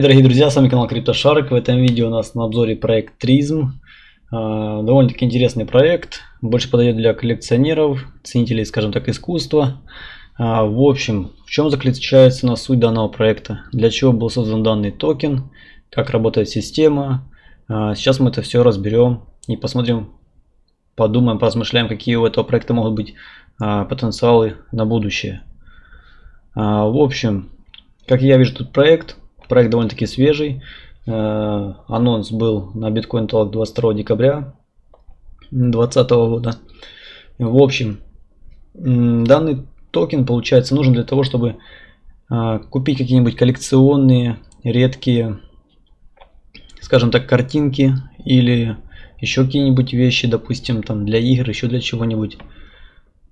Дорогие друзья, с вами канал CryptoShark. В этом видео у нас на обзоре проект Trism. А, довольно-таки интересный проект, больше подойдет для коллекционеров, ценителей, скажем так, искусства. А, в общем, в чем заключается на суть данного проекта, для чего был создан данный токен, как работает система. А, сейчас мы это все разберем и посмотрим, подумаем, поразмышляем, какие у этого проекта могут быть потенциалы на будущее. В общем, как я вижу тут проект, Проект довольно-таки свежий. Э, анонс был на Bitcoin Talk 22 декабря 2020 года. В общем, данный токен, получается, нужен для того, чтобы э, купить какие-нибудь коллекционные, редкие, скажем так, картинки или еще какие-нибудь вещи, допустим, там для игр, еще для чего-нибудь.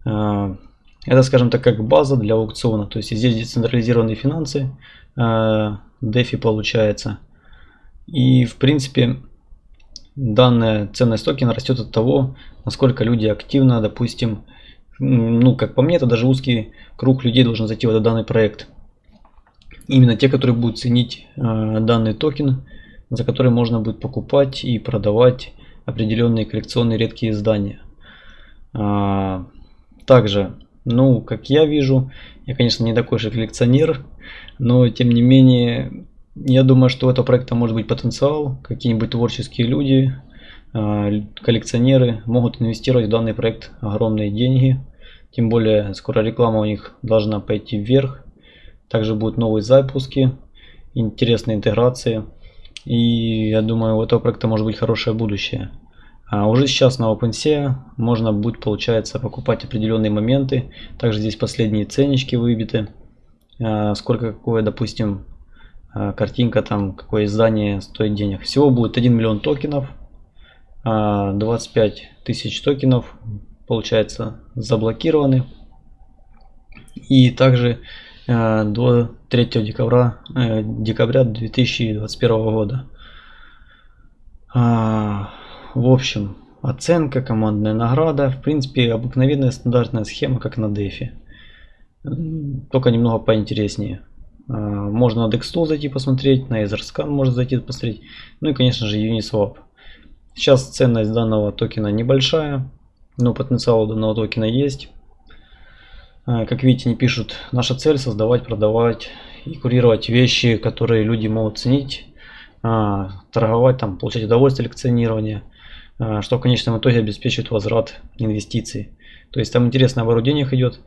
Э, это, скажем так, как база для аукциона. То есть здесь децентрализированные финансы, DeFi получается. И в принципе данная ценность токена растет от того, насколько люди активно, допустим, ну как по мне, это даже узкий круг людей должен зайти в этот данный проект. Именно те, которые будут ценить э, данный токен, за который можно будет покупать и продавать определенные коллекционные редкие издания. А, также, ну, как я вижу, я, конечно, не такой же коллекционер, но тем не менее, я думаю, что у этого проекта может быть потенциал. Какие-нибудь творческие люди, а, коллекционеры могут инвестировать в данный проект огромные деньги. Тем более, скоро реклама у них должна пойти вверх. Также будут новые запуски, интересные интеграции. И я думаю, у этого проекта может быть хорошее будущее. А уже сейчас на OpenSea можно будет, получается, покупать определенные моменты. Также здесь последние ценнички выбиты. А, сколько какое, допустим, а, картинка, там, какое издание стоит денег. Всего будет 1 миллион токенов, 25 а, тысяч токенов, получается, заблокированы. И также до 3 декабря, э, декабря 2021 года. В общем, оценка, командная награда, в принципе, обыкновенная стандартная схема, как на DeFi только немного поинтереснее. А, можно на DexTool зайти посмотреть, на EtherScan можно зайти посмотреть. Ну и конечно же Uniswap. Сейчас ценность данного токена небольшая, но потенциал данного токена есть. А, как видите, не пишут, наша цель создавать, продавать и курировать вещи, которые люди могут ценить, а, торговать, там, получать удовольствие лекционирования, что в конечном итоге обеспечивает возврат инвестиций. То есть там интересный оборот денег идет.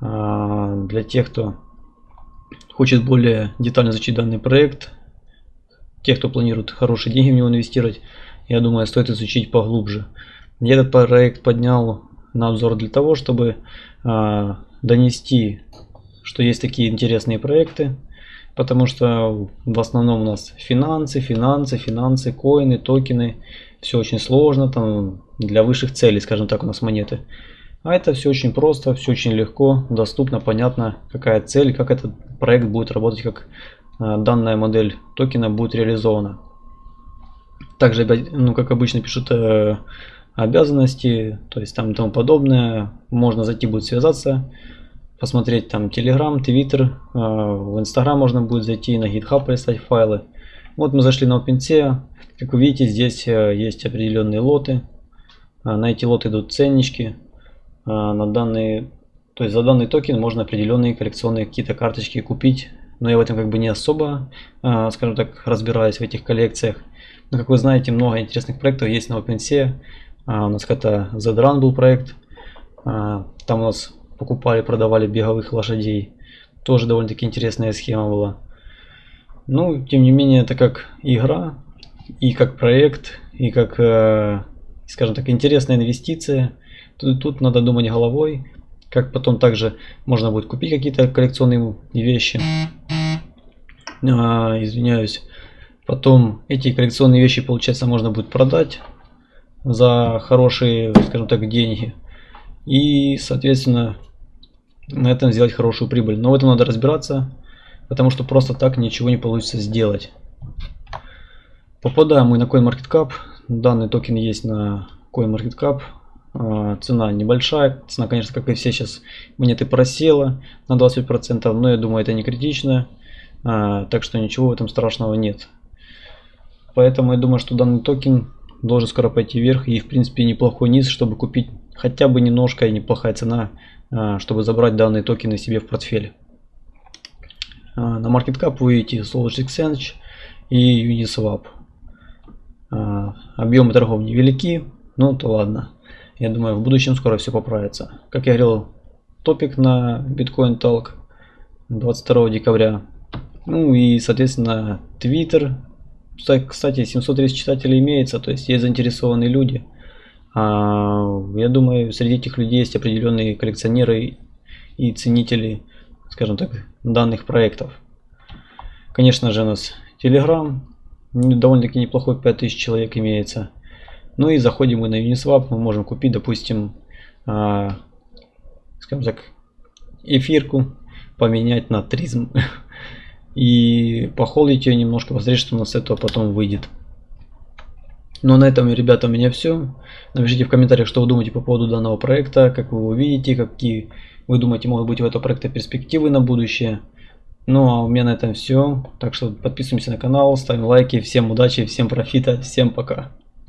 А, для тех, кто хочет более детально изучить данный проект, тех, кто планирует хорошие деньги в него инвестировать, я думаю, стоит изучить поглубже. Я этот проект поднял на обзор для того, чтобы а, донести, что есть такие интересные проекты, потому что в основном у нас финансы, финансы, финансы, коины, токены, все очень сложно, там для высших целей, скажем так, у нас монеты. А это все очень просто, все очень легко, доступно, понятно, какая цель, как этот проект будет работать, как э, данная модель токена будет реализована. Также, ну, как обычно пишут э, обязанности, то есть там и тому подобное. Можно зайти будет связаться, посмотреть там Telegram, Twitter, э, в Instagram можно будет зайти, на GitHub полистать файлы. Вот мы зашли на OpenSea, как вы видите, здесь э, есть определенные лоты. Э, на эти лоты идут ценнички, а, на данный, то есть за данный токен можно определенные коллекционные какие-то карточки купить. Но я в этом как бы не особо, а, скажем так, разбираюсь в этих коллекциях. Но как вы знаете, много интересных проектов есть на OpenSea. А, у нас это ZRun был проект. Там у нас покупали, продавали беговых лошадей. Тоже довольно-таки интересная схема была. Ну, тем не менее, это как игра, и как проект, и как, э, скажем так, интересная инвестиция. Тут, тут надо думать головой, как потом также можно будет купить какие-то коллекционные вещи. А, извиняюсь. Потом эти коллекционные вещи, получается, можно будет продать за хорошие, скажем так, деньги. И, соответственно, на этом сделать хорошую прибыль. Но в этом надо разбираться, потому что просто так ничего не получится сделать. Попадаем мы на CoinMarketCap. Данный токен есть на CoinMarketCap. А, цена небольшая. Цена, конечно, как и все сейчас монеты просела на 25%, но я думаю, это не критично. А, так что ничего в этом страшного нет. Поэтому я думаю, что данный токен должен скоро пойти вверх и в принципе неплохой низ, чтобы купить хотя бы немножко и неплохая цена, а, чтобы забрать данные токены себе в портфель. А, на MarketCap вы видите Solid Exchange и Uniswap. А, объемы торгов невелики, ну то ладно. Я думаю, в будущем скоро все поправится. Как я говорил, топик на Bitcoin Talk 22 декабря. Ну и, соответственно, Twitter. Кстати, 730 читателей имеется, то есть есть заинтересованные люди. А, я думаю, среди этих людей есть определенные коллекционеры и ценители, скажем так, данных проектов. Конечно же, у нас Telegram, довольно-таки неплохой 5000 человек имеется. Ну и заходим мы на Uniswap, мы можем купить, допустим, а, скажем так, эфирку, поменять на тризм и похолдить ее немножко, посмотреть, что у нас с этого потом выйдет. Ну, на этом, ребята, у меня все. Напишите в комментариях, что вы думаете по поводу данного проекта, как вы его видите, какие вы думаете могут быть у этого проекта перспективы на будущее. Ну, а у меня на этом все. Так что подписываемся на канал, ставим лайки. Всем удачи, всем профита, всем пока.